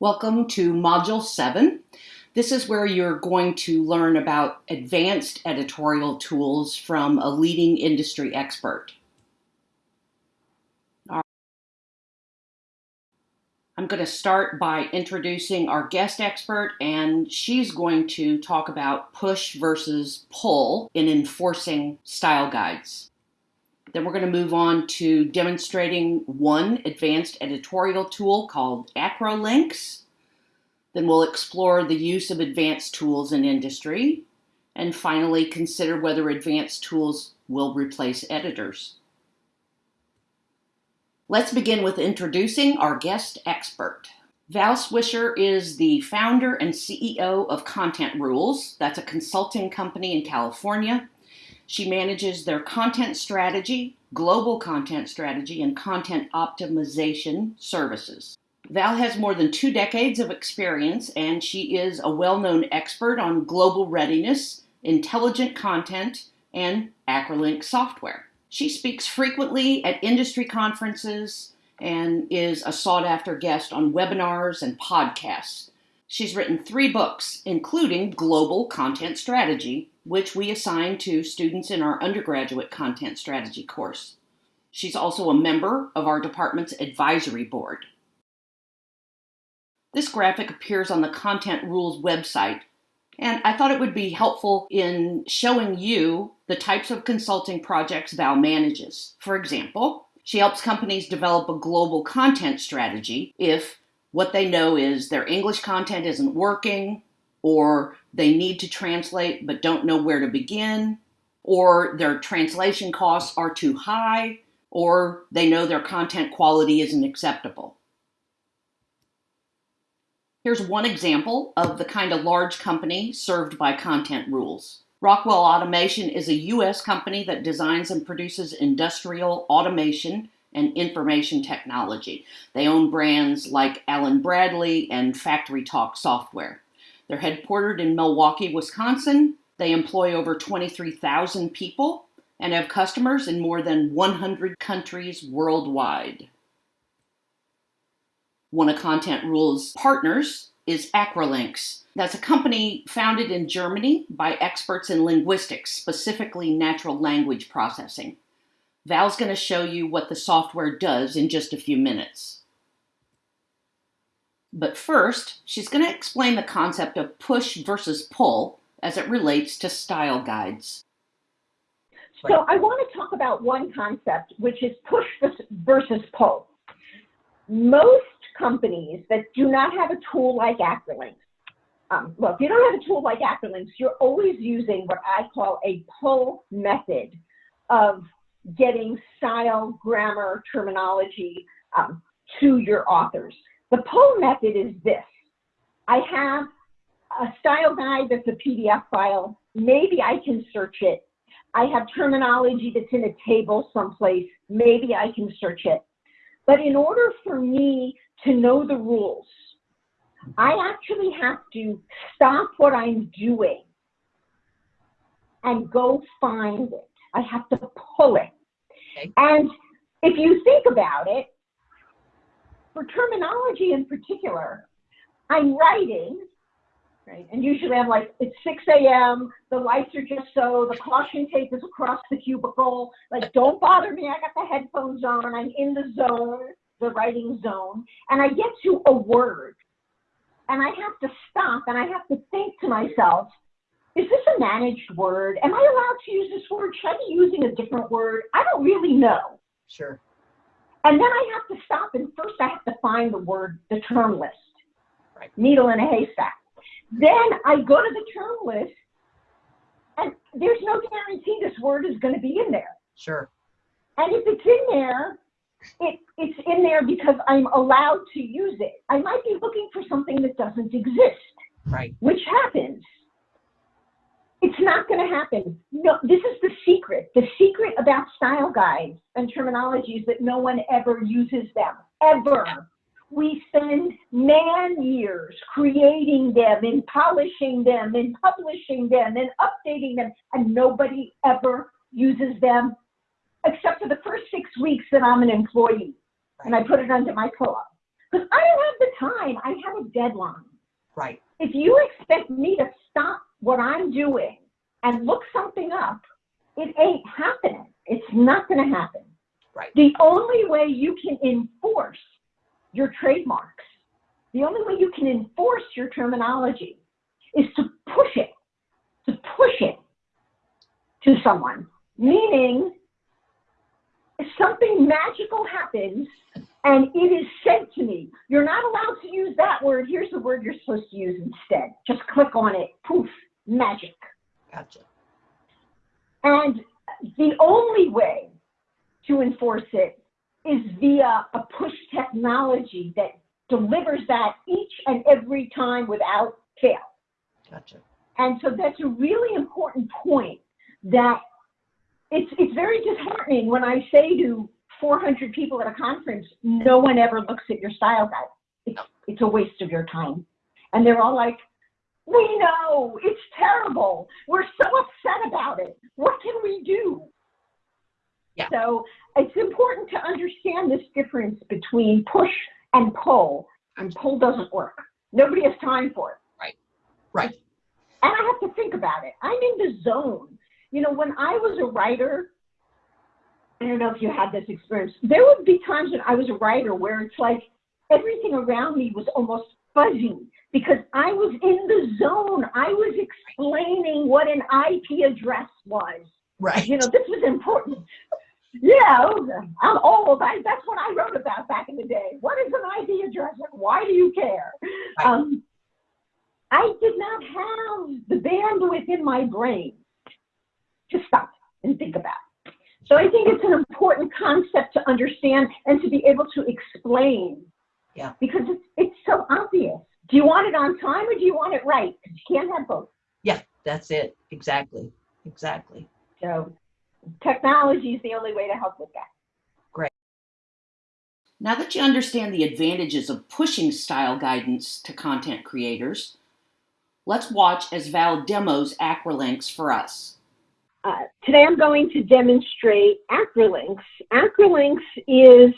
Welcome to Module 7. This is where you're going to learn about advanced editorial tools from a leading industry expert. I'm going to start by introducing our guest expert, and she's going to talk about push versus pull in enforcing style guides. Then we're going to move on to demonstrating one advanced editorial tool called Acrolinx. Then we'll explore the use of advanced tools in industry. And finally, consider whether advanced tools will replace editors. Let's begin with introducing our guest expert. Val Swisher is the founder and CEO of Content Rules. That's a consulting company in California she manages their content strategy, global content strategy, and content optimization services. Val has more than two decades of experience, and she is a well known expert on global readiness, intelligent content, and Acrolinx software. She speaks frequently at industry conferences and is a sought after guest on webinars and podcasts. She's written three books, including Global Content Strategy, which we assign to students in our undergraduate content strategy course. She's also a member of our department's advisory board. This graphic appears on the Content Rules website, and I thought it would be helpful in showing you the types of consulting projects Val manages. For example, she helps companies develop a global content strategy if what they know is their English content isn't working, or they need to translate but don't know where to begin, or their translation costs are too high, or they know their content quality isn't acceptable. Here's one example of the kind of large company served by content rules. Rockwell Automation is a U.S. company that designs and produces industrial automation and information technology. They own brands like Allen Bradley and Factory Talk Software. They're headquartered in Milwaukee, Wisconsin. They employ over 23,000 people and have customers in more than 100 countries worldwide. One of Content Rules' partners is Acrolinx. That's a company founded in Germany by experts in linguistics, specifically natural language processing. Val's going to show you what the software does in just a few minutes. But first, she's going to explain the concept of push versus pull as it relates to style guides. So I want to talk about one concept, which is push versus pull. Most companies that do not have a tool like Acrolinx, um, well, if you don't have a tool like Acrolinx, you're always using what I call a pull method of getting style, grammar, terminology um, to your authors. The pull method is this. I have a style guide that's a PDF file. Maybe I can search it. I have terminology that's in a table someplace. Maybe I can search it. But in order for me to know the rules, I actually have to stop what I'm doing and go find it. I have to pull it. Okay. And if you think about it, for terminology in particular, I'm writing, right? And usually I'm like, it's 6 a.m., the lights are just so, the caution tape is across the cubicle. Like, don't bother me. I got the headphones on. I'm in the zone, the writing zone. And I get to a word. And I have to stop and I have to think to myself, is this a managed word? Am I allowed to use this word? Should I be using a different word? I don't really know. Sure. And then I have to stop and first I have to find the word, the term list. Right. Needle in a haystack. Then I go to the term list and there's no guarantee this word is going to be in there. Sure. And if it's in there, it, it's in there because I'm allowed to use it. I might be looking for something that doesn't exist. Right. Which happens. It's not going to happen. No, this is the secret. The secret about style guides and terminologies that no one ever uses them, ever. We spend man years creating them and polishing them and publishing them and updating them, and nobody ever uses them except for the first six weeks that I'm an employee and I put it under my pillow. Because I don't have the time. I have a deadline. Right. If you expect me to stop what I'm doing and look something up, it ain't happening. It's not going to happen. Right. The only way you can enforce your trademarks, the only way you can enforce your terminology is to push it, to push it to someone. Meaning, if something magical happens and it is said to me, you're not allowed to use that word, here's the word you're supposed to use instead. Just click on it, poof, magic. Gotcha. And the only way to enforce it is via a push technology that delivers that each and every time without fail. Gotcha. And so that's a really important point that it's, it's very disheartening when I say to 400 people at a conference, no one ever looks at your style guide. It's, it's a waste of your time. And they're all like, we know, it's terrible. We're so upset about it. What can we do? Yeah. So it's important to understand this difference between push and pull. And pull doesn't work. Nobody has time for it. Right. Right. And I have to think about it. I'm in the zone. You know, when I was a writer, I don't know if you had this experience. There would be times when I was a writer where it's like everything around me was almost fuzzy because I was in the zone. I was explaining what an IP address was. Right. You know, this was important. Yeah, I'm old. I, that's what I wrote about back in the day. What is an IP address and why do you care? Right. Um, I did not have the bandwidth in my brain to stop and think about. So I think it's an important concept to understand and to be able to explain. Yeah. Because it's, it's so obvious. Do you want it on time or do you want it right? Because you can't have both. Yeah, that's it. Exactly. Exactly. So technology is the only way to help with that. Great. Now that you understand the advantages of pushing style guidance to content creators, let's watch as Val demos Acrolinx for us. Uh, today I'm going to demonstrate Acrolinx. Acrolinx is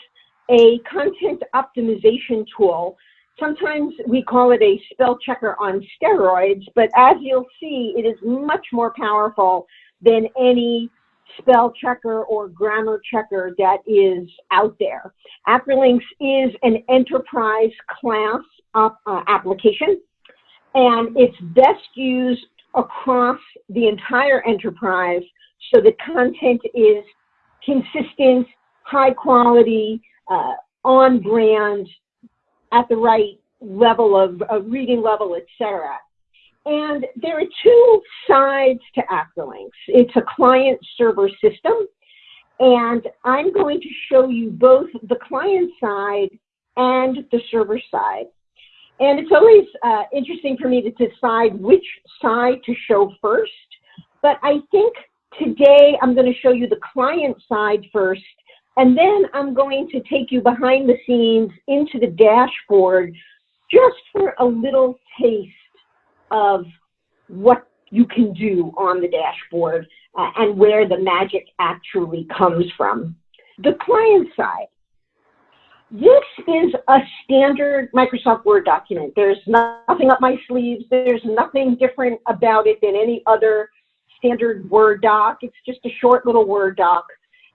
a content optimization tool. Sometimes we call it a spell checker on steroids, but as you'll see, it is much more powerful than any spell checker or grammar checker that is out there. Acrolinx is an enterprise class uh, application, and it's best used across the entire enterprise so the content is consistent, high quality, uh, on brand, at the right level of, of reading level, etc. And there are two sides to Acrolinx. It's a client server system, and I'm going to show you both the client side and the server side. And it's always uh, interesting for me to decide which side to show first, but I think today I'm going to show you the client side first, and then I'm going to take you behind the scenes into the dashboard just for a little taste of what you can do on the dashboard uh, and where the magic actually comes from. The client side. This is a standard Microsoft Word document. There's nothing up my sleeves. There's nothing different about it than any other standard Word doc. It's just a short little Word doc.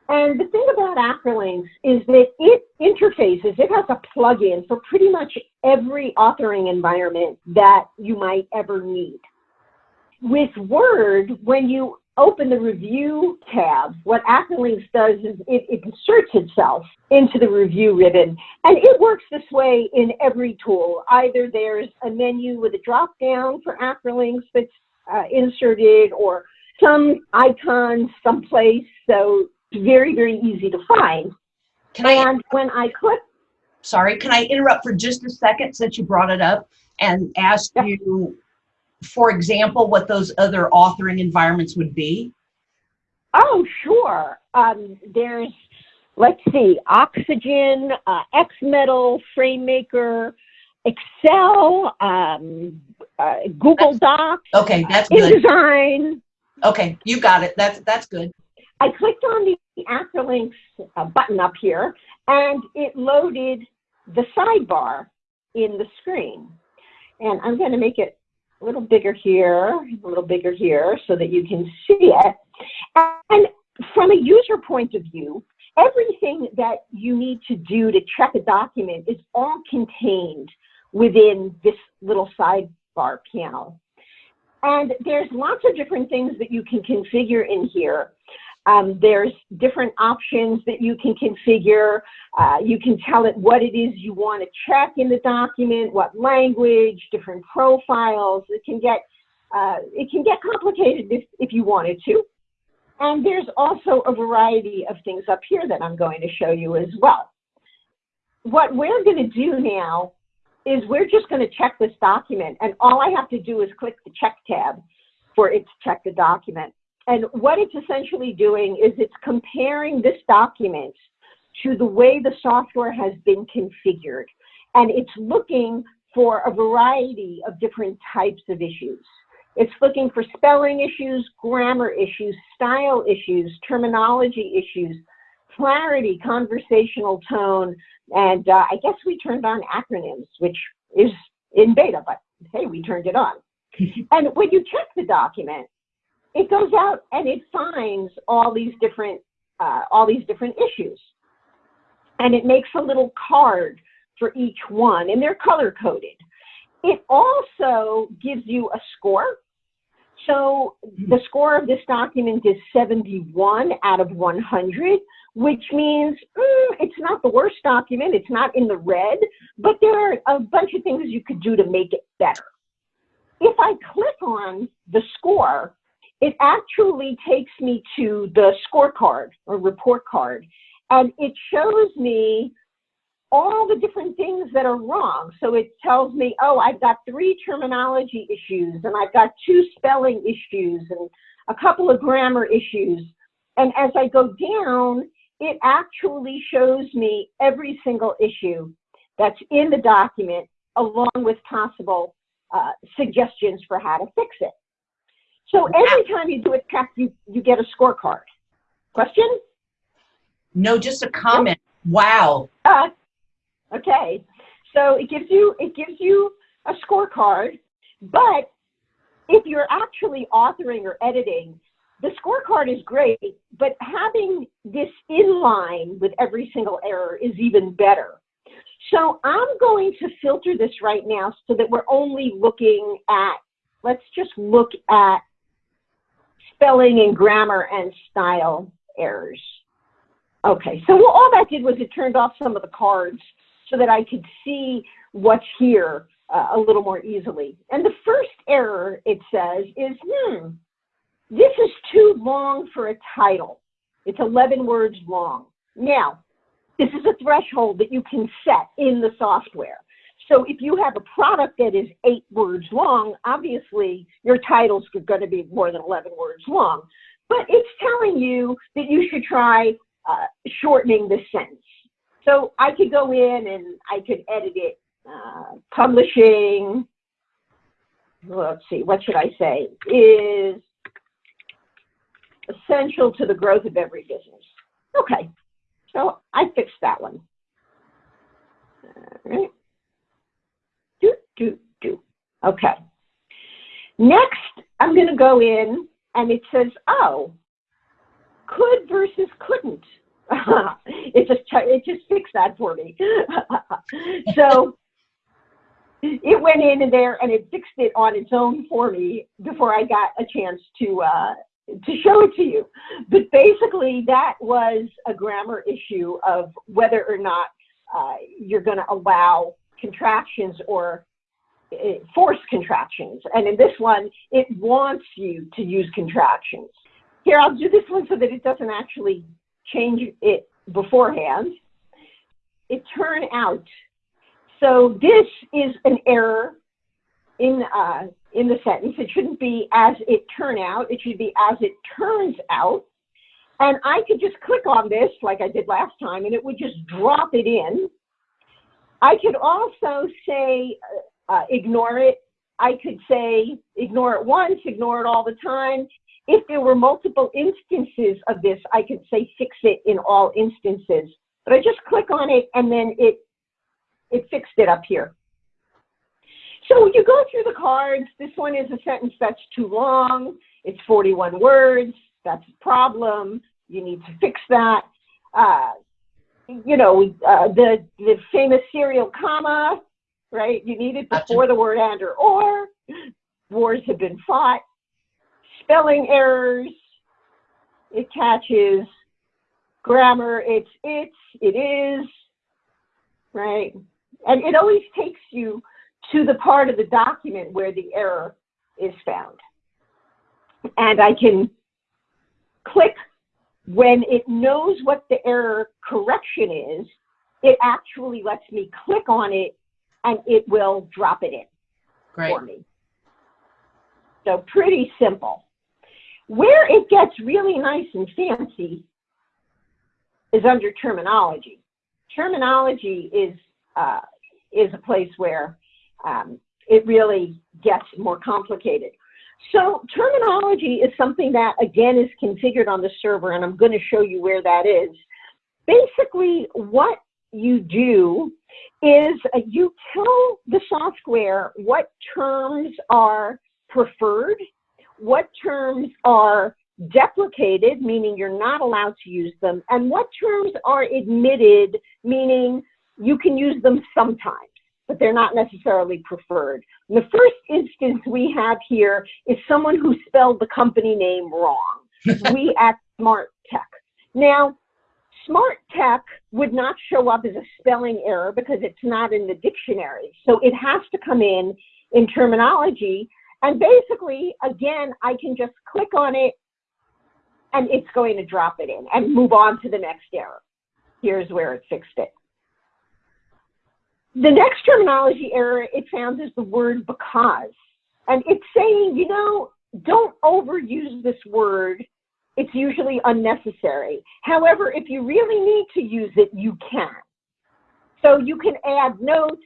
And the thing about Acrolinx is that it interfaces, it has a plugin for pretty much every authoring environment that you might ever need. With Word, when you open the review tab, what Acrolinx does is it, inserts itself into the review ribbon. And it works this way in every tool. Either there's a menu with a drop down for Acrolinx that's uh, inserted or some icon someplace. So very, very easy to find. Can I, And when I click, sorry, can I interrupt for just a second since you brought it up and ask Yeah. you, for example, what those other authoring environments would be? oh, sure. Um, there's, let's see, Oxygen, uh, XMetaL, FrameMaker, Excel, um, uh, Google Docs, Okay, that's good. InDesign. Okay, you got it. That's that's good. I clicked on the Acrolinx uh, button up here, and it loaded the sidebar in the screen. And I'm going to make it a little bigger here, a little bigger here so that you can see it. And from a user point of view, everything that you need to do to check a document is all contained within this little sidebar panel. And there's lots of different things that you can configure in here. Um, there's different options that you can configure. Uh, you can tell it what it is you want to check in the document, what language, different profiles. It can get uh, it can get complicated if, if you wanted to. And there's also a variety of things up here that I'm going to show you as well. What we're going to do now is we're just going to check this document and all I have to do is click the check tab for it to check the document. And what it's essentially doing is it's comparing this document to the way the software has been configured. And it's looking for a variety of different types of issues. It's looking for spelling issues, grammar issues, style issues, terminology issues, clarity, conversational tone, and uh, I guess we turned on acronyms, which is in beta, but hey, we turned it on. and when you check the document, it goes out and it finds all these different uh, all these different issues, and it makes a little card for each one, and they're color coded. It also gives you a score. So the score of this document is 71 out of 100, which means mm, it's not the worst document, it's not in the red, but there are a bunch of things you could do to make it better. If I click on the score, it actually takes me to the scorecard or report card, and it shows me all the different things that are wrong. So it tells me, oh, I've got three terminology issues, and I've got two spelling issues, and a couple of grammar issues. And as I go down, it actually shows me every single issue that's in the document along with possible uh, suggestions for how to fix it. So every time you do a check, you, you get a scorecard. Question? No, just a comment. Wow. Uh, okay. So it gives you it gives you a scorecard, but if you're actually authoring or editing, the scorecard is great, but having this in line with every single error is even better. So I'm going to filter this right now so that we're only looking at, let's just look at spelling and grammar and style errors. Okay, so all that did was it turned off some of the cards so that I could see what's here uh, a little more easily. And the first error it says is, hmm, this is too long for a title. It's 11 words long. Now, this is a threshold that you can set in the software. So if you have a product that is eight words long, obviously your titles are going to be more than 11 words long. But it's telling you that you should try uh, shortening the sentence. So I could go in and I could edit it. Uh, publishing, let's see, what should I say, is essential to the growth of every business. Okay, so I fixed that one. All right. Do, do. Okay. Next, I'm going to go in and it says, oh, could versus couldn't. it just it just fixed that for me. so it went in there and it fixed it on its own for me before I got a chance to uh, to show it to you. But basically, that was a grammar issue of whether or not uh, you're going to allow contractions or uh, force contractions. And in this one, it wants you to use contractions. Here, I'll do this one so that it doesn't actually change it beforehand. It turn out. So this is an error in uh, in the sentence. It shouldn't be as it turn out. It should be as it turns out. And I could just click on this like I did last time and it would just drop it in. I could also say uh, ignore it. I could say ignore it once, ignore it all the time. If there were multiple instances of this, I could say fix it in all instances. But I just click on it and then it it fixed it up here. So you go through the cards. This one is a sentence that's too long. It's 41 words. That's a problem. You need to fix that. Uh, you know, uh, the, the famous serial comma, right? You need it before the word and or or. Wars have been fought. Spelling errors, it catches. Grammar, it's it's, it is, right? And it always takes you to the part of the document where the error is found. And I can click when it knows what the error correction is, it actually lets me click on it and it will drop it in Great. for me. So pretty simple. Where it gets really nice and fancy is under terminology. Terminology is uh, is a place where um, it really gets more complicated. So terminology is something that, again, is configured on the server, and I'm going to show you where that is. Basically, what you do is uh, you tell the software what terms are preferred, what terms are deprecated, meaning you're not allowed to use them, and what terms are admitted, meaning you can use them sometimes but they're not necessarily preferred. And the first instance we have here is someone who spelled the company name wrong. we at Smart Tech. Now, Smart Tech would not show up as a spelling error because it's not in the dictionary. So it has to come in in terminology. And basically, again, I can just click on it and it's going to drop it in and move on to the next error. Here's where it fixed it. The next terminology error it found is the word because. And it's saying, you know, don't overuse this word. It's usually unnecessary. However, if you really need to use it, you can. So you can add notes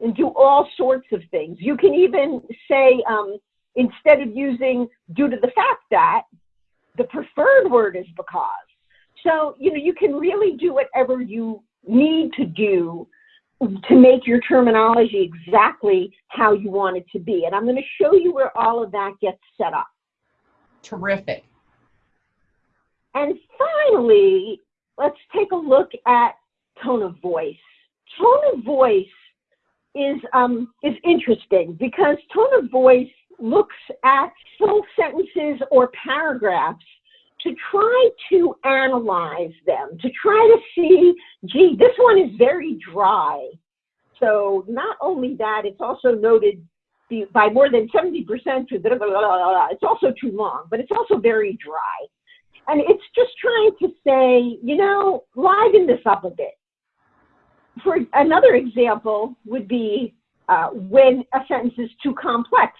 and do all sorts of things. You can even say, um, instead of using due to the fact that, the preferred word is because. So, you know, you can really do whatever you need to do to make your terminology exactly how you want it to be. And I'm going to show you where all of that gets set up. Terrific. And finally, let's take a look at tone of voice. Tone of voice is, um, is interesting because tone of voice looks at full sentences or paragraphs to try to analyze them, to try to see, gee, this one is very dry. So not only that, it's also noted by more than 70% to blah, blah, blah, it's also too long, but it's also very dry. And it's just trying to say, you know, liven this up a bit. For another example would be uh, when a sentence is too complex.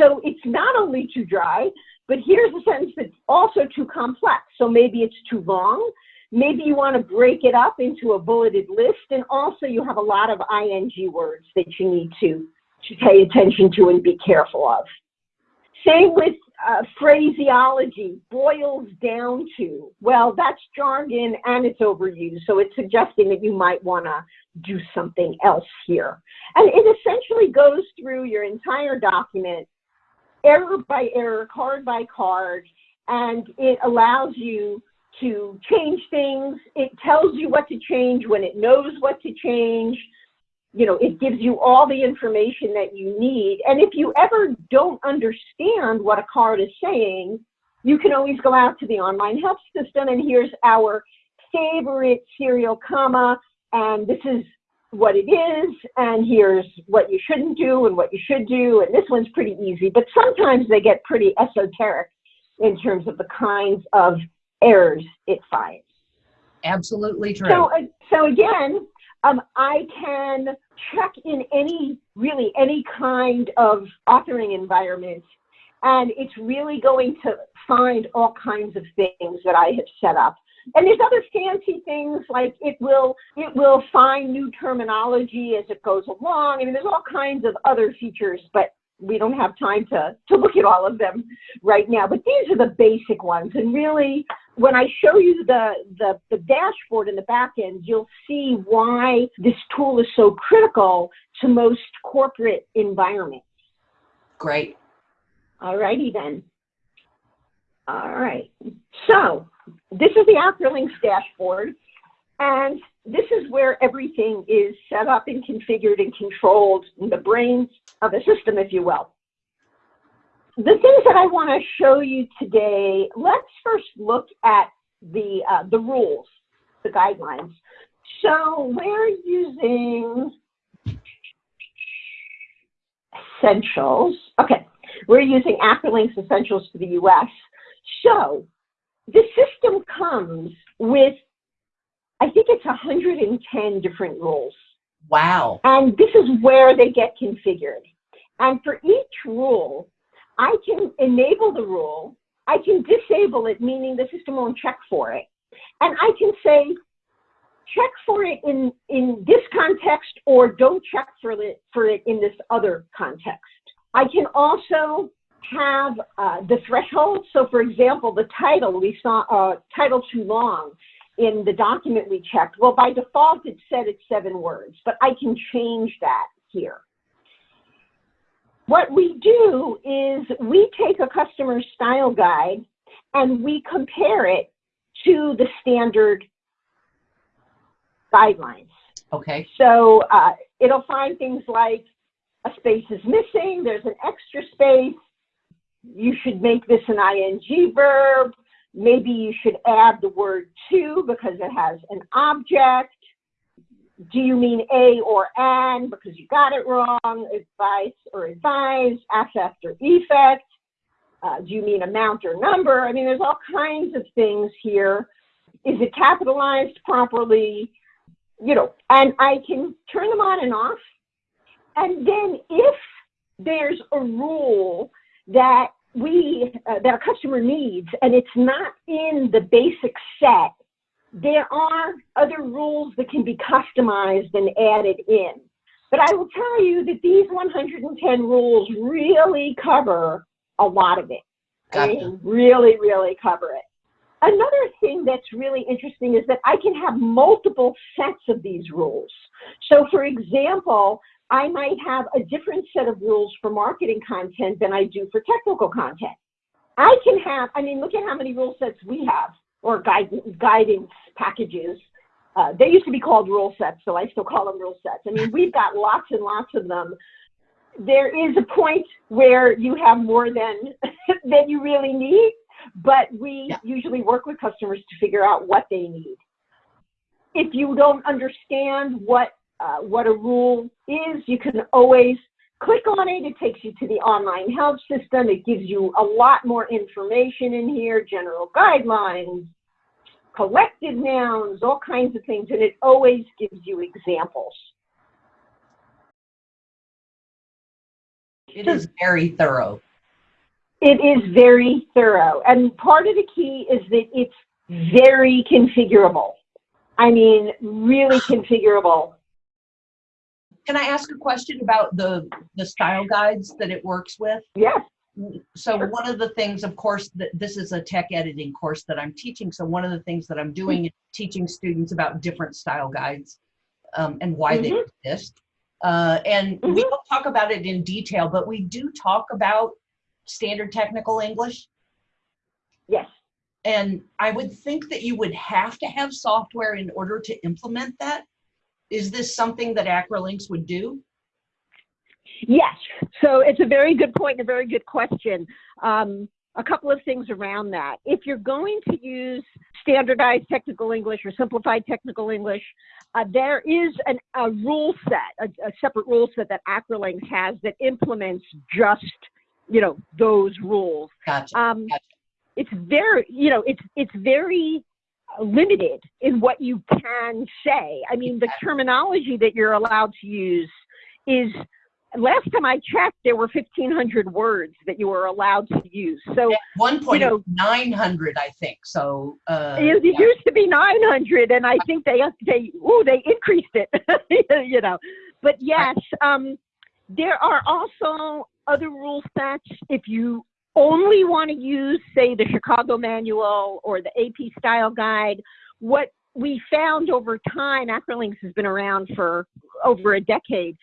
So it's not only too dry, but here's a sentence that's also too complex. So maybe it's too long. Maybe you want to break it up into a bulleted list. And also you have a lot of ing words that you need to, to pay attention to and be careful of. Same with uh, phraseology, boils down to. Well, that's jargon and it's overused. So it's suggesting that you might want to do something else here. And it essentially goes through your entire document error by error, card by card, and it allows you to change things. It tells you what to change when it knows what to change. You know, it gives you all the information that you need. And if you ever don't understand what a card is saying, you can always go out to the online help system and here's our favorite serial comma, and this is what it is, and here's what you shouldn't do and what you should do, and this one's pretty easy, but sometimes they get pretty esoteric in terms of the kinds of errors it finds. Absolutely true. So, uh, so again, um, I can check in any, really any kind of authoring environment, and it's really going to find all kinds of things that I have set up. And there's other fancy things like it will it will find new terminology as it goes along. I mean, there's all kinds of other features, but we don't have time to to look at all of them right now. But these are the basic ones, and really when I show you the, the, the dashboard in the back end, you'll see why this tool is so critical to most corporate environments. Great. All righty then. All right. So this is the Acrolinx dashboard. And this is where everything is set up and configured and controlled in the brains of the system, if you will. The things that I want to show you today, let's first look at the, uh, the rules, the guidelines. So we're using Essentials. Okay, we're using Acrolinx Essentials for the US. So the system comes with, I think it's 110 different rules. Wow. And this is where they get configured. And for each rule, I can enable the rule, I can disable it, meaning the system won't check for it. And I can say, check for it in, in this context or don't check for it, for it in this other context. I can also have uh, the threshold. So for example, the title, we saw uh, title too long in the document we checked. Well, by default, it said it's seven words, but I can change that here. What we do is we take a customer style guide and we compare it to the standard guidelines. Okay. So uh, it'll find things like a space is missing, there's an extra space, you should make this an ing verb, maybe you should add the word to because it has an object, do you mean a or an because you got it wrong, advice or advise, affect or effect, uh, do you mean amount or number? I mean, there's all kinds of things here. Is it capitalized properly? You know, and I can turn them on and off. And then if there's a rule that we, uh, that a customer needs and it's not in the basic set, there are other rules that can be customized and added in. But I will tell you that these 110 rules really cover a lot of it. Gotcha. I mean, really, really cover it. Another thing that's really interesting is that I can have multiple sets of these rules. So for example, I might have a different set of rules for marketing content than I do for technical content. I can have, I mean, look at how many rule sets we have or guide, guidance packages. Uh, they used to be called rule sets, so I still call them rule sets. I mean, we've got lots and lots of them. There is a point where you have more than than you really need, but we Yeah. usually work with customers to figure out what they need. If you don't understand what uh, what a rule is, you can always click on it. It takes you to the online help system. It gives you a lot more information in here, general guidelines, collected nouns, all kinds of things, and it always gives you examples. It is very thorough. It is very thorough. And part of the key is that it's very configurable. I mean, really configurable. Can I ask a question about the, the style guides that it works with? Yes. So one of the things, of course, that this is a tech editing course that I'm teaching. So one of the things that I'm doing is teaching students about different style guides um, and why they Mhm. exist. Uh, and we Mhm. don't talk about it in detail, but we do talk about standard technical English. Yes. And I would think that you would have to have software in order to implement that. Is this something that Acrolinx would do? Yes. So it's a very good point and a very good question. Um, a couple of things around that. If you're going to use standardized technical English or simplified technical English, uh, there is an, a rule set, a, a separate rule set that Acrolinx has that implements just, you know, those rules. Gotcha. Um, Gotcha. it's very, you know, it's it's very limited in what you can say. I mean, the terminology that you're allowed to use is. Last time I checked, there were 1,500 words that you were allowed to use. So At one point, you know- 900, I think. So, uh, it, it yeah. used to be 900, and I think they they oh they increased it, you know. But yes, um, there are also other rule sets if you only want to use, say, the Chicago Manual or the AP Style Guide, what we found over time, Acrolinx has been around for over a decade.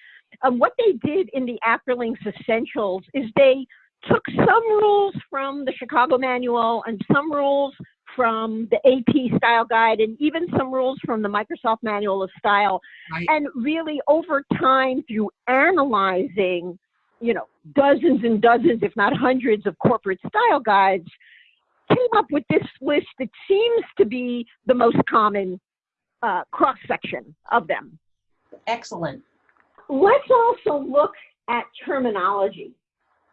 Um, what they did in the Acrolinx Essentials is they took some rules from the Chicago Manual and some rules from the AP Style Guide and even some rules from the Microsoft Manual of Style. Right. And really, over time, through analyzing, you know, dozens and dozens, if not hundreds, of corporate style guides, came up with this list that seems to be the most common uh, cross section of them. Excellent. Let's also look at terminology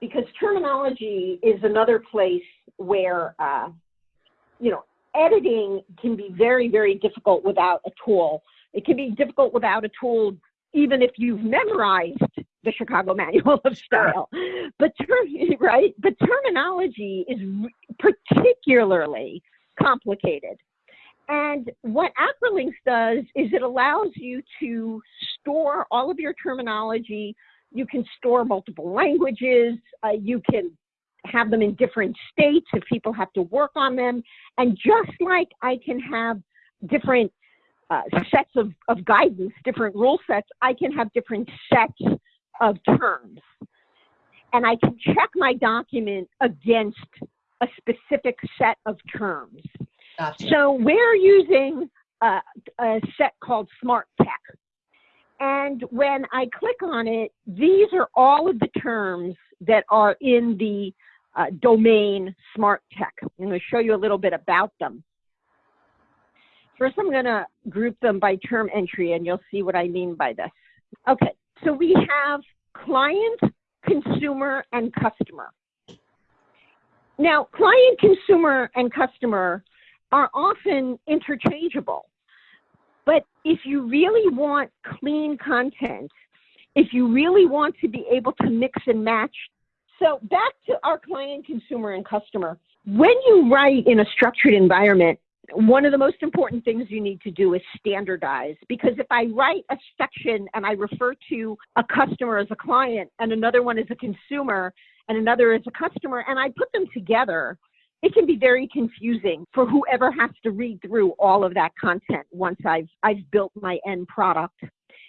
because terminology is another place where, uh, you know, editing can be very, very difficult without a tool. It can be difficult without a tool even if you've memorized the Chicago Manual of Style. But ter- right, but terminology is particularly complicated. And what Acrolinx does is it allows you to store all of your terminology. You can store multiple languages. Uh, you can have them in different states if people have to work on them. And just like I can have different uh, sets of, of guidance, different rule sets, I can have different sets of terms. And I can check my document against a specific set of terms. Gotcha. So we're using a, a set called Smart Tech. And when I click on it, these are all of the terms that are in the uh, domain Smart Tech. I'm going to show you a little bit about them. First, I'm going to group them by term entry, and you'll see what I mean by this. Okay, so we have client, consumer, and customer. Now, client, consumer, and customer are often interchangeable. But if you really want clean content, if you really want to be able to mix and match, so back to our client, consumer, and customer. When you write in a structured environment, one of the most important things you need to do is standardize because if I write a section and I refer to a customer as a client and another one as a consumer and another as a customer and I put them together, it can be very confusing for whoever has to read through all of that content once I've I've built my end product.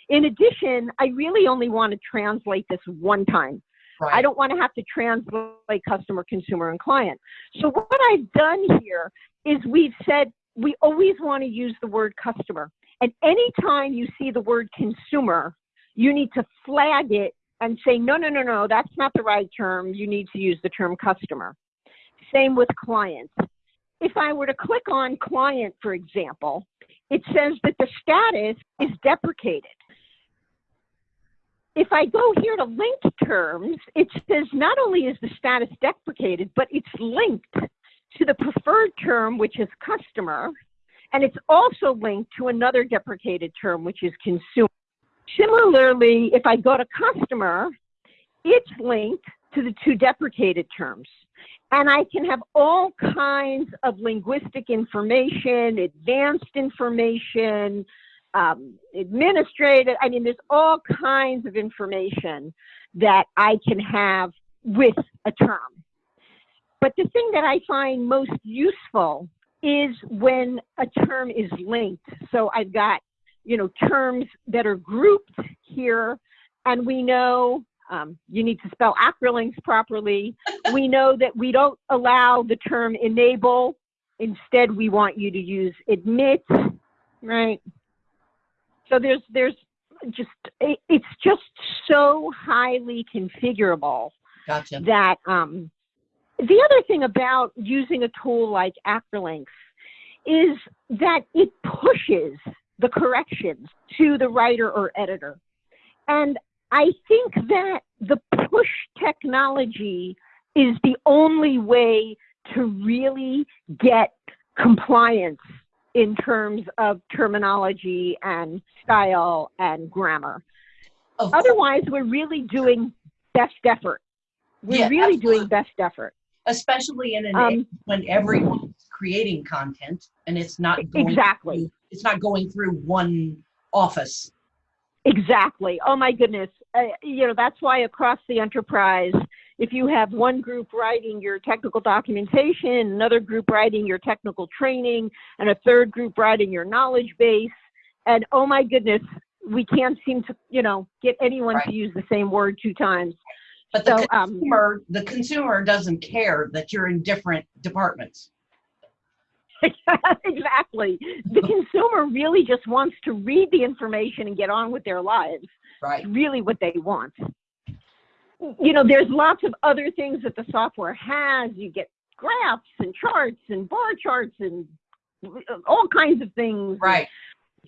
In addition, I really only want to translate this one time. Right. I don't want to have to translate customer, consumer, and client. So what I've done here is we've said we always want to use the word customer. And anytime you see the word consumer, you need to flag it and say, no, no, no, no, that's not the right term. You need to use the term customer. Same with client. If I were to click on client, for example, it says that the status is deprecated. If I go here to linked terms, it says not only is the status deprecated, but it's linked to the preferred term, which is customer, and it's also linked to another deprecated term, which is consumer. Similarly, if I go to customer, it's linked to the two deprecated terms. And I can have all kinds of linguistic information, advanced information, um, administrative. I mean, there's all kinds of information that I can have with a term. But the thing that I find most useful is when a term is linked. So I've got, you know, terms that are grouped here, and we know um, you need to spell Acrolinx properly. we know that we don't allow the term enable. Instead, we want you to use admit, right? So there's there's just it, it's just so highly configurable Gotcha. that um, the other thing about using a tool like Acrolinx is that it pushes the corrections to the writer or editor. And I think that the push technology is the only way to really get compliance in terms of terminology and style and grammar. Otherwise, we're really doing best effort. We're Yeah, really absolutely. doing best effort. especially in an Um, age when everyone's creating content and it's not going Exactly. through- it's not going through one office. Exactly. Oh my goodness. Uh, you know, that's why across the enterprise, if you have one group writing your technical documentation, another group writing your technical training, and a third group writing your knowledge base. And oh my goodness, we can't seem to, you know, get anyone Right. to use the same word two times. But the So, um, consumer, the consumer doesn't care that you're in different departments. exactly. The consumer really just wants to read the information and get on with their lives. Right. really what they want. You know, there's lots of other things that the software has. You get graphs and charts and bar charts and all kinds of things. Right.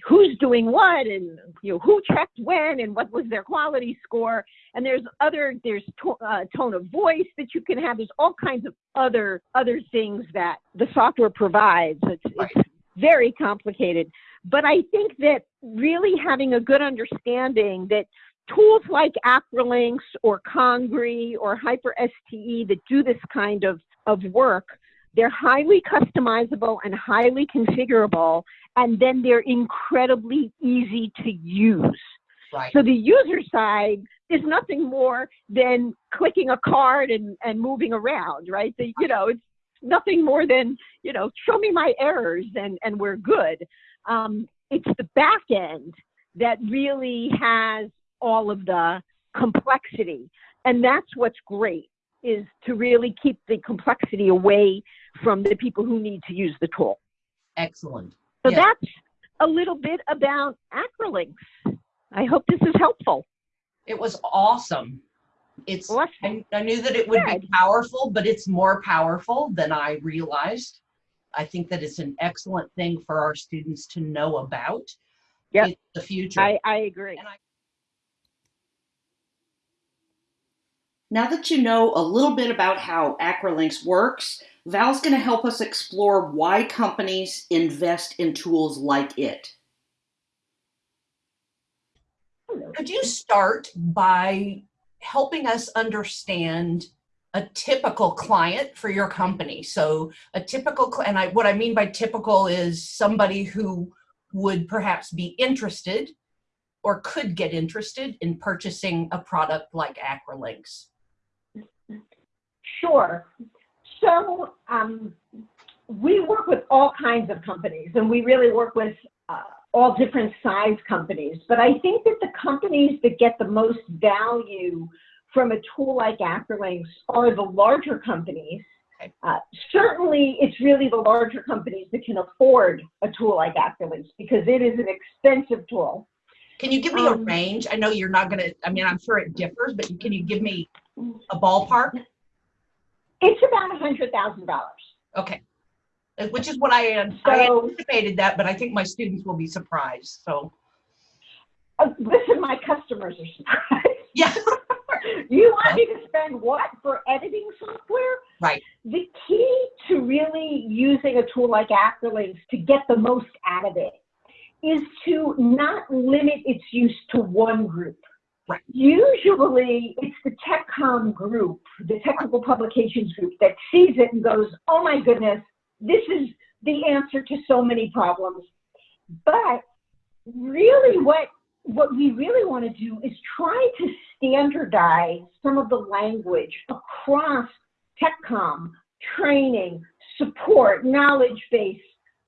Who's doing what and you know who checked when and what was their quality score. And there's other there's to, uh, tone of voice that you can have. There's all kinds of other other things that the software provides. It's, it's very complicated. But I think that really having a good understanding that tools like Acrolinx or Congree or HyperSTE that do this kind of, of work, they're highly customizable and highly configurable, and then they're incredibly easy to use. Right. So the user side is nothing more than clicking a card and, and moving around, right? The, you know, it's nothing more than, you know, show me my errors and, and we're good. Um, it's the back end that really has all of the complexity. And that's what's great is to really keep the complexity away from the people who need to use the tool. Excellent. So Yeah. that's a little bit about Acrolinx. I hope this is helpful. It was awesome. It's Awesome. I, I knew that it would be powerful, but it's more powerful than I realized. I think that it's an excellent thing for our students to know about. It's the future. I, I agree. Now that you know a little bit about how Acrolinx works, Val's going to help us explore why companies invest in tools like it. could you start by helping us understand a typical client for your company? So a typical, and I, what I mean by typical is somebody who would perhaps be interested or could get interested in purchasing a product like Acrolinx. Sure. So um, we work with all kinds of companies, and we really work with uh, all different size companies. But I think that the companies that get the most value from a tool like Acrolinx are the larger companies. Uh, certainly, it's really the larger companies that can afford a tool like Acrolinx because it is an expensive tool. Can you give me a Um, range? I know you're not going to, I mean, I'm sure it differs, but can you give me a ballpark? It's about a $100,000. Okay. Uh, Which is what I, I anticipated that, but I think my students will be surprised. So, Uh, listen, my customers are surprised. yeah. you want me to spend what for editing software? Right. The key to really using a tool like Acrolinx to get the most out of it is to not limit its use to one group. Right. Usually it's the TechCom group, the technical publications group that sees it and goes, oh my goodness, this is the answer to so many problems. But really what what we really want to do is try to standardize some of the language across TechCom, training, support, knowledge base,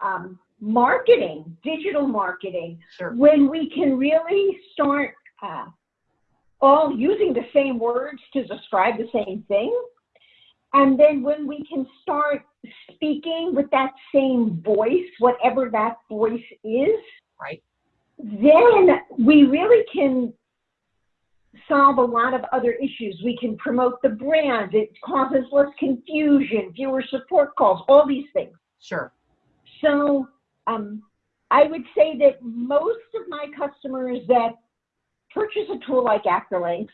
um, marketing, digital marketing, Sure. when we can really start uh, all using the same words to describe the same thing. And then when we can start speaking with that same voice, whatever that voice is, Right. then we really can solve a lot of other issues. We can promote the brand. It causes less confusion, fewer support calls, all these things. Sure. So um, I would say that most of my customers that purchase a tool like Acrolinx,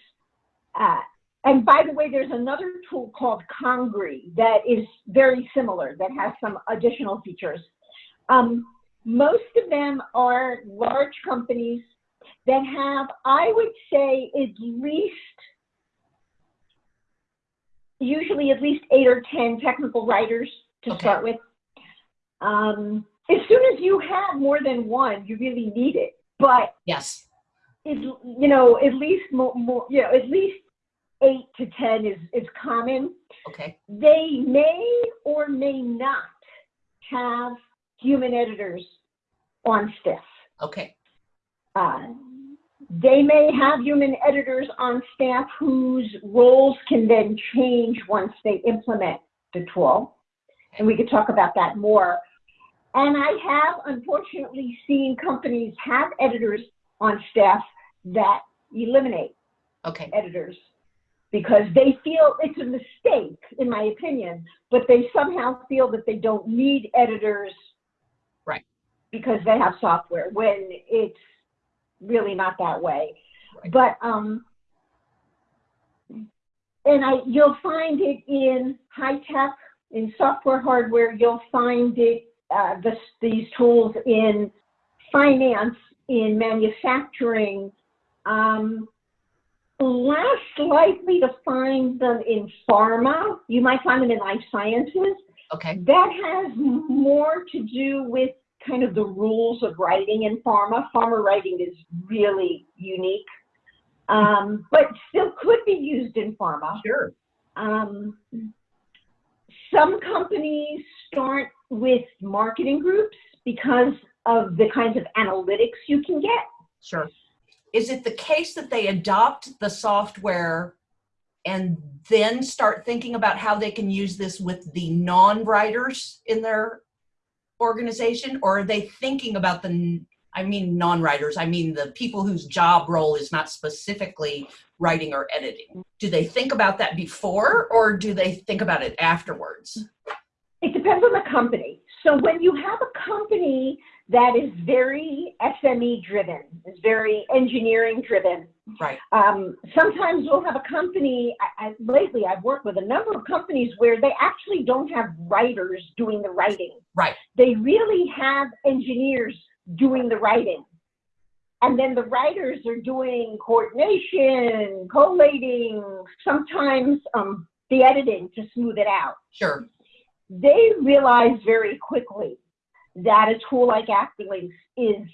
uh, and by the way, there's another tool called Congree that is very similar, that has some additional features. Um, most of them are large companies that have, I would say, at least, usually at least eight or 10 technical writers to Okay. start with. Um, as soon as you have more than one, you really need it. But Yes. It, you know, at least more, more, you know, at least eight to 10 is, is common. Okay. They may or may not have human editors on staff. Okay. Uh, they may have human editors on staff whose roles can then change once they implement the tool. And we could talk about that more. And I have unfortunately seen companies have editors on staff that eliminate Okay. editors because they feel it's a mistake, in my opinion, but they somehow feel that they don't need editors. Right. Because they have software when it's really not that way. Right. But, um, and I, you'll find it in high tech, in software hardware, you'll find it, uh, this, these tools in finance, in manufacturing, um, less likely to find them in pharma. You might find them in life sciences. Okay. That has more to do with kind of the rules of writing in pharma. Pharma writing is really unique, um, but still could be used in pharma. Sure. Um, some companies start with marketing groups because of the kinds of analytics you can get. Sure. Is it the case that they adopt the software and then start thinking about how they can use this with the non-writers in their organization? Or are they thinking about the, I mean, non-writers, I mean the people whose job role is not specifically writing or editing? Do they think about that before or do they think about it afterwards? It depends on the company. So when you have a company that is very SME driven, is very engineering driven. Right. Um, sometimes we'll have a company, I, I, lately I've worked with a number of companies where they actually don't have writers doing the writing. Right. They really have engineers doing the writing. And then the writers are doing coordination, collating, sometimes um, the editing to smooth it out. Sure. They realize very quickly that a tool like Acrolinx is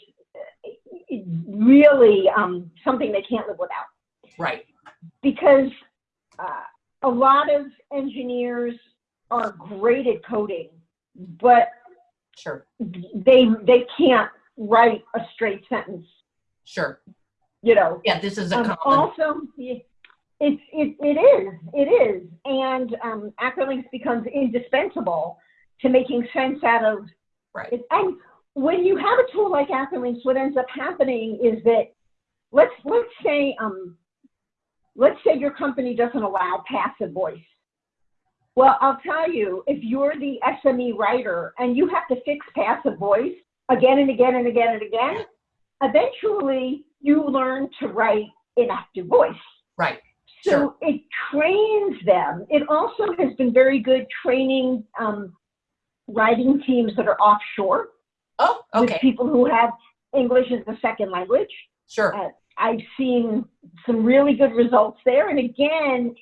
really um, something they can't live without. Right. Because uh, a lot of engineers are great at coding, but Sure. they they can't write a straight sentence. Sure. You know. Yeah, this is a Um, common. also, it, it it is it is, and um, Acrolinx becomes indispensable to making sense out of Right. And when you have a tool like Acrolinx, what ends up happening is that let's let's say um, let's say your company doesn't allow passive voice. Well, I'll tell you, if you're the SME writer and you have to fix passive voice again and again and again and again, eventually you learn to write in active voice. Right. So Sure. it trains them. It also has been very good training um, writing teams that are offshore Oh, with okay. people who have English as a second language. Sure. Uh, I've seen some really good results there. And again,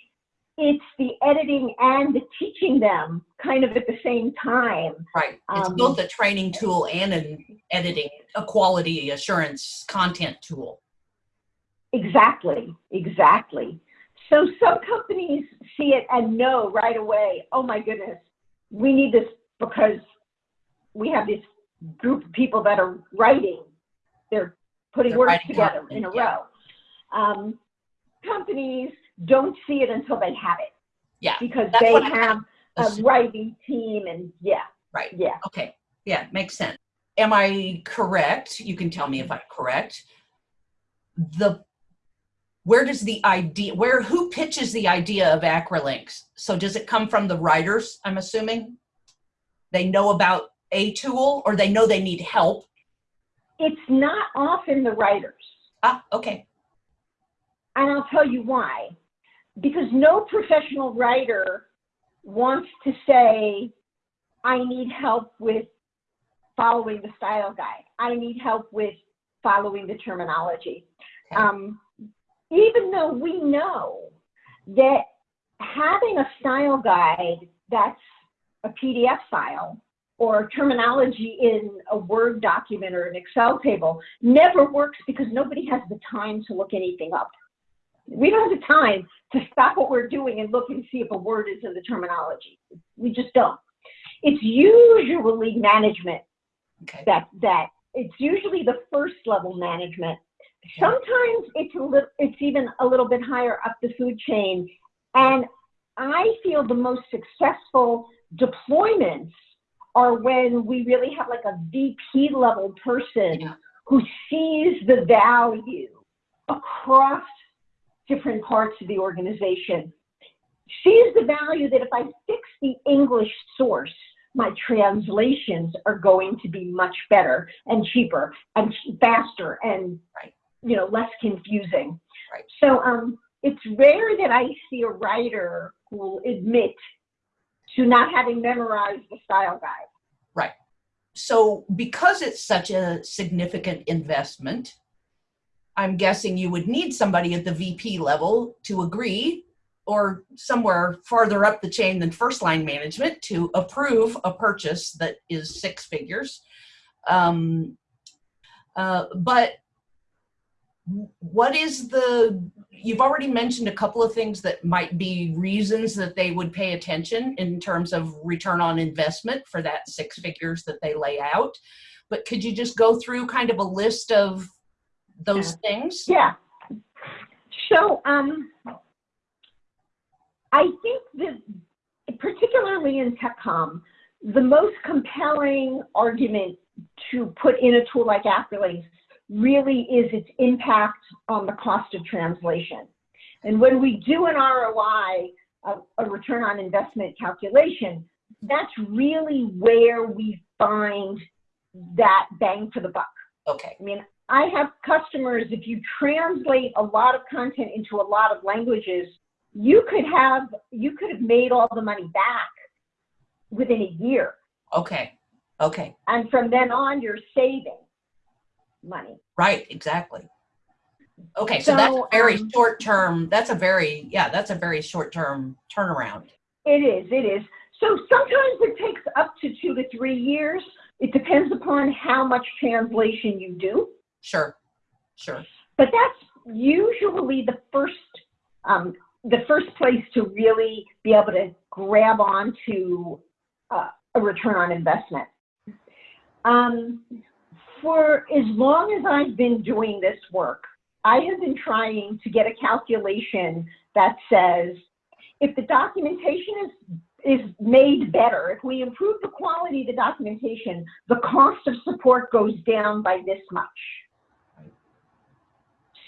it's the editing and the teaching them kind of at the same time. Right. It's Um, both a training tool and an editing, a quality assurance content tool. Exactly, exactly. So some companies see it and know right away, oh my goodness, we need this because we have this group of people that are writing. They're putting They're words together content, in a yeah. row. Um, companies don't see it until they have it Yeah. because That's they have a writing team and yeah, Right. yeah. Okay. Yeah, makes sense. Am I correct? You can tell me if I'm correct. The where does the idea where who pitches the idea of Acrolinx? So does it come from the writers, I'm assuming? They know about a tool or they know they need help. It's not often the writers. Ah, okay. And I'll tell you why. Because no professional writer wants to say, I need help with following the style guide. I need help with following the terminology. Okay. Um, even though we know that having a style guide that's a PDF file or terminology in a Word document or an Excel table never works because nobody has the time to look anything up. We don't have the time to stop what we're doing and look and see if a word is in the terminology. We just don't. It's usually management Okay. that that it's usually the first level management. Sometimes it's a little, it's even a little bit higher up the food chain, and I feel the most successful deployments are when we really have like a VP level person Yeah. who sees the value across different parts of the organization. Sees the value that if I fix the English source, my translations are going to be much better and cheaper and faster and Right. you know less confusing. Right. So um, it's rare that I see a writer who will admit to not having memorized the style guide. Right. So because it's such a significant investment, I'm guessing you would need somebody at the VP level to agree or somewhere farther up the chain than first line management to approve a purchase that is six figures. Um, uh, but what is the you've already mentioned a couple of things that might be reasons that they would pay attention in terms of return on investment for that six figures that they lay out. But could you just go through kind of a list of those things? Yeah. So um, I think that particularly in TechCom, the most compelling argument to put in a tool like Acrolinx really is its impact on the cost of translation. And when we do an ROI, a, a return on investment calculation, that's really where we find that bang for the buck. okay I mean, I have customers, if you translate a lot of content into a lot of languages, you could have you could have made all the money back within a year. okay okay And from then on you're saving money. right exactly okay so, So, that's very um, short term that's a very yeah that's a very short term turnaround It is, it is. So sometimes it takes up to two to three years. It depends upon how much translation you do. sure sure but that's usually the first um, the first place to really be able to grab onto uh, a return on investment. Um, for as long as I've been doing this work, I have been trying to get a calculation that says if the documentation is is made better, if we improve the quality of the documentation, the cost of support goes down by this much.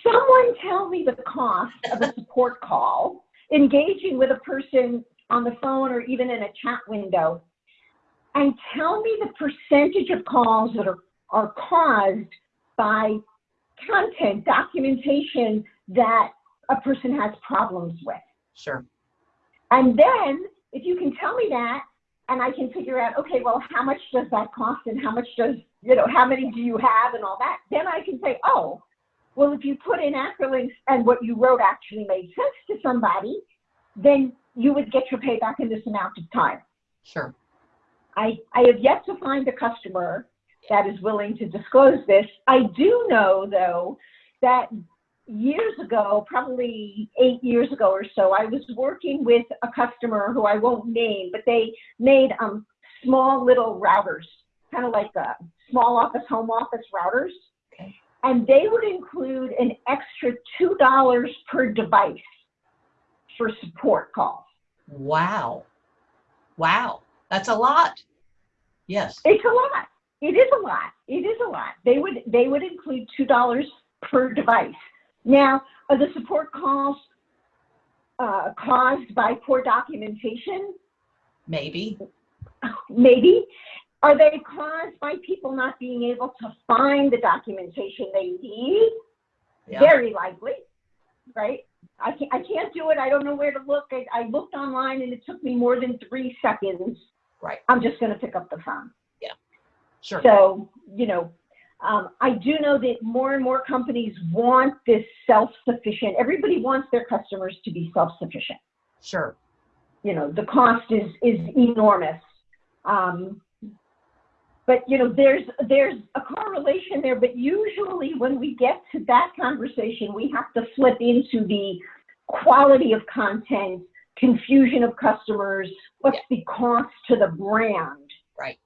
Someone tell me the cost of a support call, engaging with a person on the phone or even in a chat window, and tell me the percentage of calls that are, are caused by content, documentation that a person has problems with. sure And then, if you can tell me that, and I can figure out, okay, well, how much does that cost and how much does, you know, how many do you have and all that, then I can say, oh, well, if you put in Acrolinx and what you wrote actually made sense to somebody, then you would get your payback in this amount of time. sure I, I have yet to find a customer that is willing to disclose this. I do know, though, that years ago, probably eight years ago or so, I was working with a customer who I won't name, but they made um, small little routers, kind of like uh, small office, home office routers. Okay. And they would include an extra $2 per device for support calls. Wow. Wow. That's a lot. Yes. It's a lot. It is a lot. It is a lot. They would they would include two dollars per device. Now, are the support calls uh, caused by poor documentation? Maybe. Maybe. Are they caused by people not being able to find the documentation they need? Yeah. Very likely, right? I can't, I can't do it. I don't know where to look. I, I looked online and it took me more than three seconds. Right. I'm just going to pick up the phone. Sure. So, you know, um, I do know that more and more companies want this self-sufficient. Everybody wants their customers to be self-sufficient. Sure. You know, the cost is is enormous. Um, but you know, there's there's a correlation there. But usually, when we get to that conversation, we have to flip into the quality of content, confusion of customers, what's the cost to the brand, Right.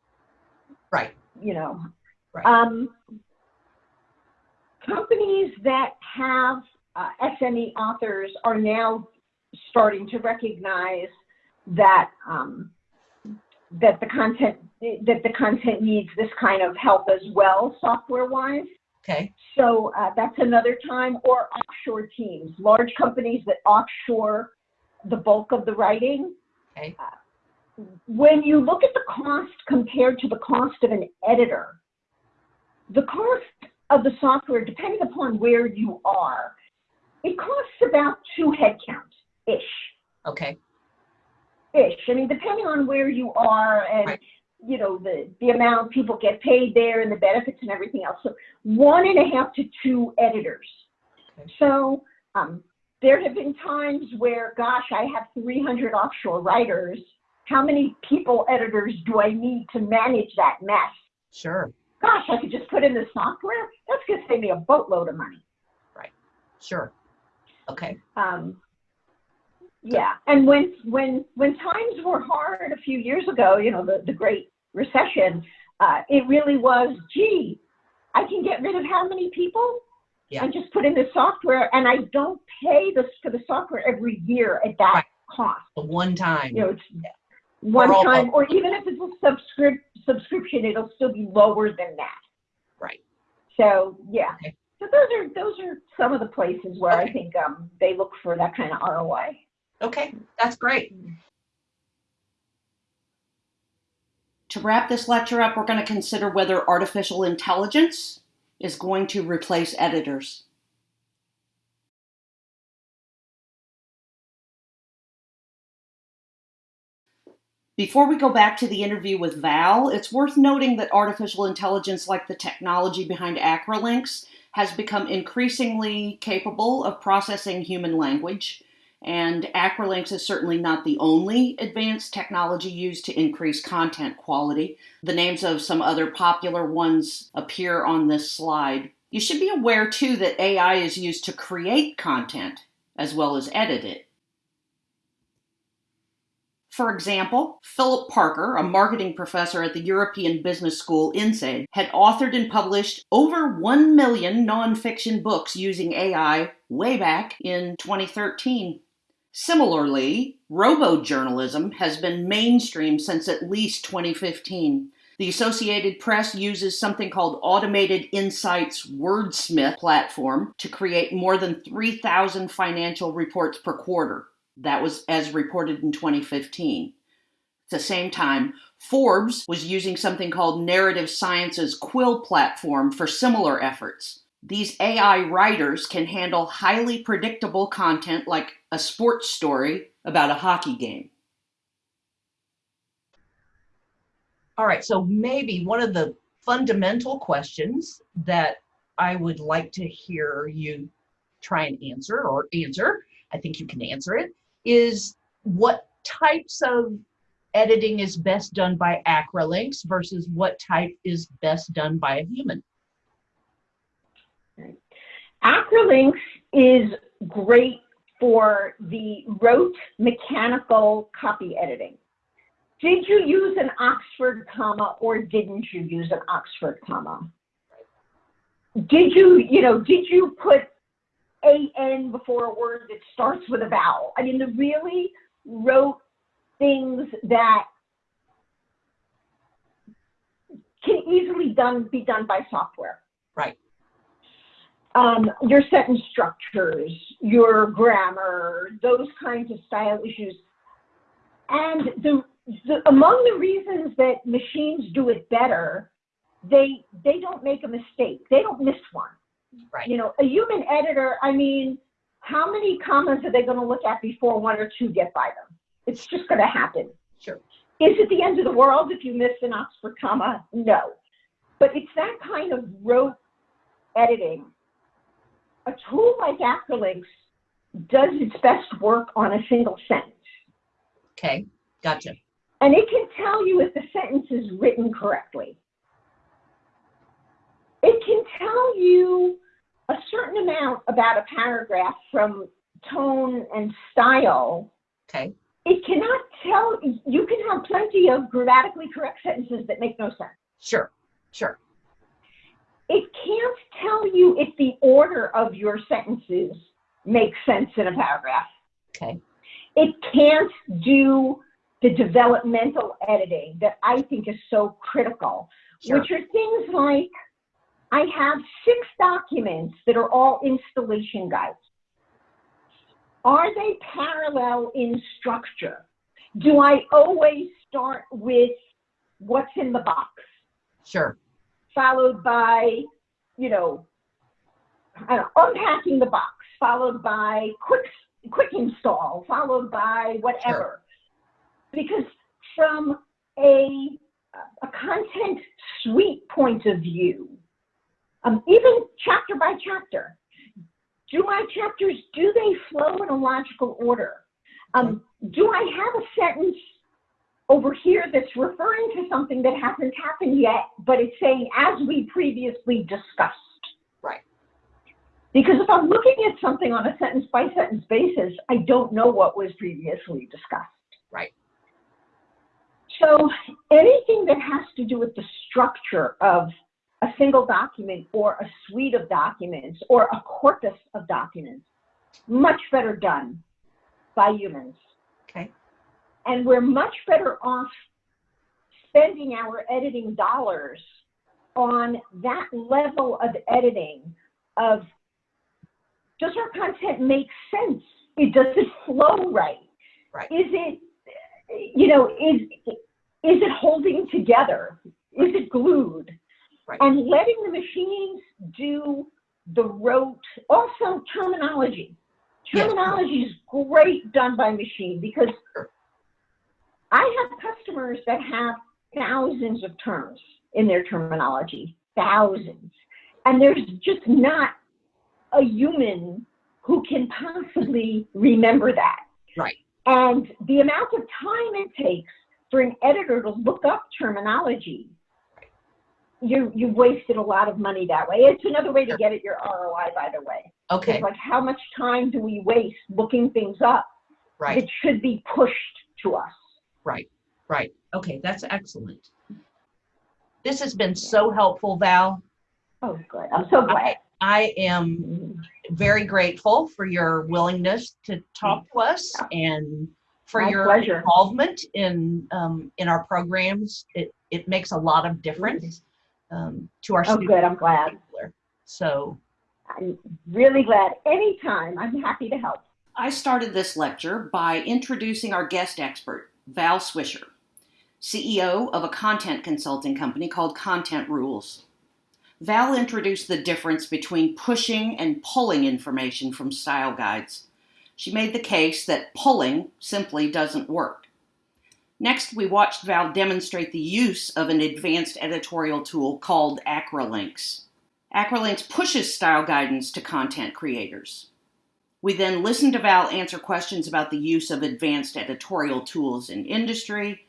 Right. You know. Right. Um, companies that have uh, SME authors are now starting to recognize that um, that the content that the content needs this kind of help as well, software wise. Okay. So uh, that's another time, or offshore teams, large companies that offshore the bulk of the writing. Okay. Uh, when you look at the cost compared to the cost of an editor, the cost of the software, depending upon where you are, it costs about two headcount ish. Okay. Ish. I mean, depending on where you are and Right. you know the the amount people get paid there and the benefits and everything else. So one and a half to two editors. Okay. So um, there have been times where, gosh, I have 300 offshore writers. How many people editors do I need to manage that mess? Sure. Gosh, I could just put in the software. That's going to save me a boatload of money. Right. Sure. Okay. Um, yeah, and when when when times were hard a few years ago, you know, the the Great Recession, uh, it really was. Gee, I can get rid of how many people? Yeah. I just put in the software, and I don't pay this for the software every year at that Right. cost. The one time. You know, it's one all- time, or even if it's a subscrip- subscription, it'll still be lower than that. Right. So yeah. Okay. So those are those are some of the places where I think um, they look for that kind of ROI. Okay. That's great. To wrap this lecture up, we're going to consider whether artificial intelligence is going to replace editors. Before we go back to the interview with Val, it's worth noting that artificial intelligence, like the technology behind Acrolinx, has become increasingly capable of processing human language. And Acrolinx is certainly not the only advanced technology used to increase content quality. The names of some other popular ones appear on this slide. You should be aware, too, that AI is used to create content as well as edit it. For example, Philip Parker, a marketing professor at the European Business School INSEAD, had authored and published over 1 million nonfiction books using AI way back in 2013. Similarly, robo-journalism has been mainstream since at least 2015. The Associated Press uses something called Automated Insights Wordsmith platform to create more than 3,000 financial reports per quarter. That was as reported in 2015. At the same time, Forbes was using something called Narrative Science's Quill platform for similar efforts. These AI writers can handle highly predictable content like a sports story about a hockey game. All right. So maybe one of the fundamental questions that I would like to hear you try and answer or answer, I think you can answer it, is what types of editing is best done by Acrolinx versus what type is best done by a human? Acrolinx is great for the rote mechanical copy editing. Did you use an Oxford comma or didn't you use an Oxford comma? Did you, you know, did you put an before a word that starts with a vowel? I mean, the really rote things that can easily done be done by software Right. um, your sentence structures, your grammar, those kinds of style issues. And the, the, among the reasons that machines do it better, they they don't make a mistake. They don't miss one. Right. You know, a human editor, I mean, how many comments are they going to look at before one or two get by them? It's just going to happen. Sure. Is it the end of the world if you miss an Oxford comma? No. But it's that kind of rote editing. A tool like Acrolinx does its best work on a single sentence. Okay. Gotcha. And it can tell you if the sentence is written correctly. It can tell you a certain amount about a paragraph from tone and style. Okay. It cannot tell, you can have plenty of grammatically correct sentences that make no sense. Sure. Sure. It can't tell you if the order of your sentences makes sense in a paragraph. Okay. It can't do the developmental editing that I think is so critical, Sure. which are things like I have six documents that are all installation guides. Are they parallel in structure? Do I always start with what's in the box, Sure. followed by, you know, know, unpacking the box, followed by quick quick install, followed by whatever. Because from a a content suite point of view, um, even chapter by chapter, do my chapters do they flow in a logical order? Um, do I have a sentence over here that's referring to something that hasn't happened yet, but it's saying as we previously discussed? Right. Because if I'm looking at something on a sentence by sentence basis, I don't know what was previously discussed. Right. So anything that has to do with the structure of a single document or a suite of documents or a corpus of documents, much better done by humans. Okay. And we're much better off spending our editing dollars on that level of editing of does our content make sense? It does it flow right? Right. Is it you know, is is it holding together? Is it glued? Right. And letting the machines do the rote, also terminology. Yes. Terminology is great done by machine because I have customers that have thousands of terms in their terminology, thousands. And there's just not a human who can possibly remember that. Right. And the amount of time it takes for an editor to look up terminology, you, you've wasted a lot of money that way. It's another way to get at your ROI, by the way. Okay. It's like, how much time do we waste looking things up Right. It should be pushed to us? Right. Right. Okay. That's excellent. This has been so helpful, Val. Oh, good. I'm so glad. I am very grateful for your willingness to talk to us and for My your pleasure. involvement in um, in our programs. It it makes a lot of difference um, to our Oh, students. good. I'm glad. So I'm really glad. Anytime, I'm happy to help. I started this lecture by introducing our guest expert, Val Swisher, CEO of a content consulting company called Content Rules. Val introduced the difference between pushing and pulling information from style guides. She made the case that pulling simply doesn't work. Next, we watched Val demonstrate the use of an advanced editorial tool called Acrolinx. Acrolinx pushes style guidance to content creators. We then listened to Val answer questions about the use of advanced editorial tools in industry.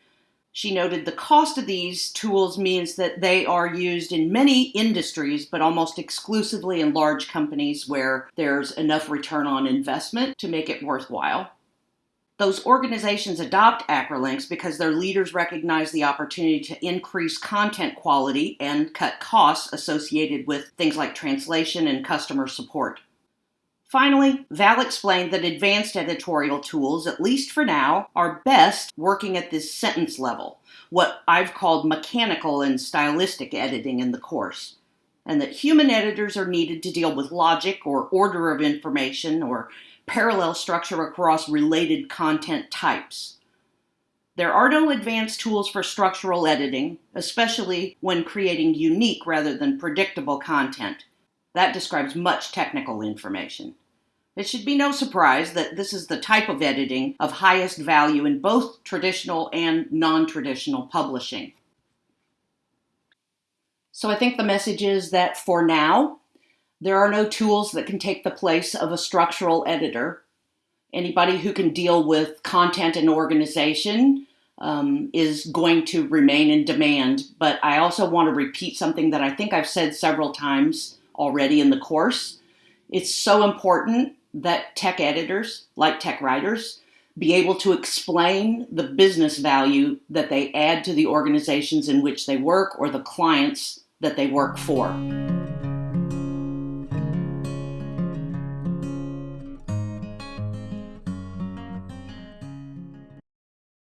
She noted the cost of these tools means that they are used in many industries, but almost exclusively in large companies where there's enough return on investment to make it worthwhile. Those organizations adopt Acrolinx because their leaders recognize the opportunity to increase content quality and cut costs associated with things like translation and customer support. Finally, Val explained that advanced editorial tools, at least for now, are best working at this sentence level, what I've called mechanical and stylistic editing in the course, and that human editors are needed to deal with logic or order of information or parallel structure across related content types. There are no advanced tools for structural editing, especially when creating unique rather than predictable content. That describes much technical information. It should be no surprise that this is the type of editing of highest value in both traditional and non traditional publishing. So I think the message is that for now, there are no tools that can take the place of a structural editor. Anybody who can deal with content and organization um, is going to remain in demand. But I also want to repeat something that I think I've said several times already in the course. It's so important that tech editors, like tech writers, be able to explain the business value that they add to the organizations in which they work or the clients that they work for.